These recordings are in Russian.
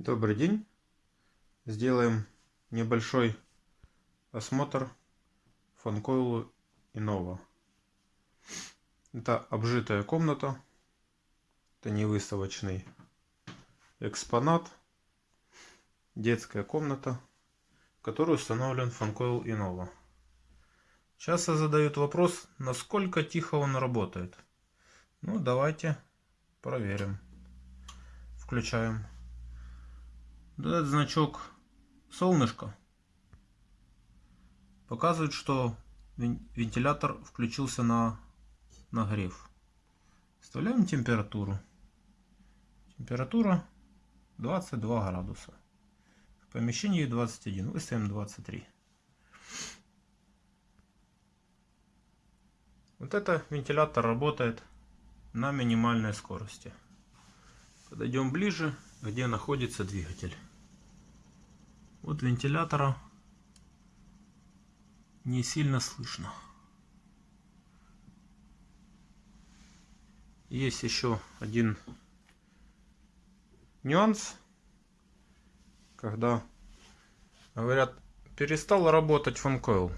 Добрый день. Сделаем небольшой осмотр фанкойлу Innova. Это обжитая комната. Это не выставочный экспонат. Детская комната, в которой установлен фанкойл Innova. Часто задают вопрос, насколько тихо он работает. Ну, давайте проверим. Включаем. Этот значок солнышко показывает, что вентилятор включился на нагрев. Вставляем температуру. Температура 22 градуса. В помещении 21. Выставим 23. Вот это вентилятор работает на минимальной скорости. Подойдем ближе, где находится двигатель. Вот вентилятора не сильно слышно. Есть еще один нюанс, когда говорят, перестал работать фанкойл.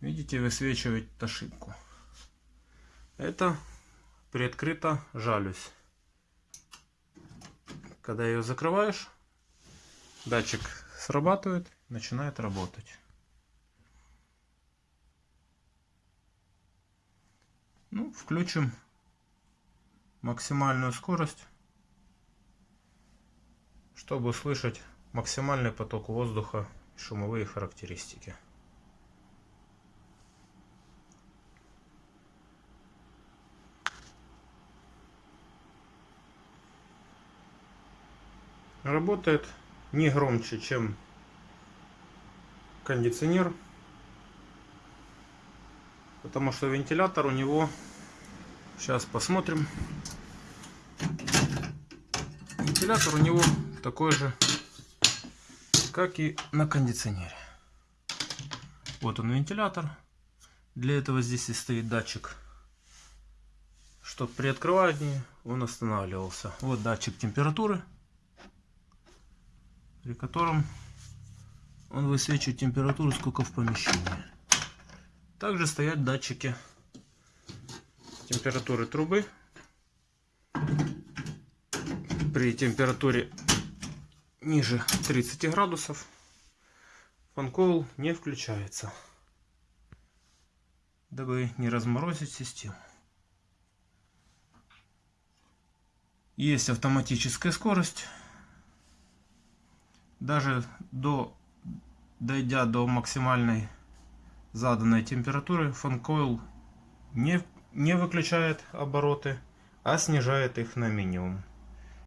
Видите, высвечивает ошибку. Это приоткрыта жалюзь. Когда ее закрываешь, датчик срабатывает, начинает работать. Ну, включим максимальную скорость, чтобы услышать максимальный поток воздуха шумовые характеристики. Работает не громче, чем кондиционер. Потому что вентилятор у него, сейчас посмотрим, вентилятор у него такой же, как и на кондиционере. Вот он вентилятор. Для этого здесь и стоит датчик, чтобы при открывании он останавливался. Вот датчик температуры при котором он высвечивает температуру, сколько в помещении. Также стоят датчики температуры трубы. При температуре ниже 30 градусов фанкойл не включается, дабы не разморозить систему. Есть автоматическая скорость даже до, дойдя до максимальной заданной температуры, фанкойл не, не выключает обороты, а снижает их на минимум.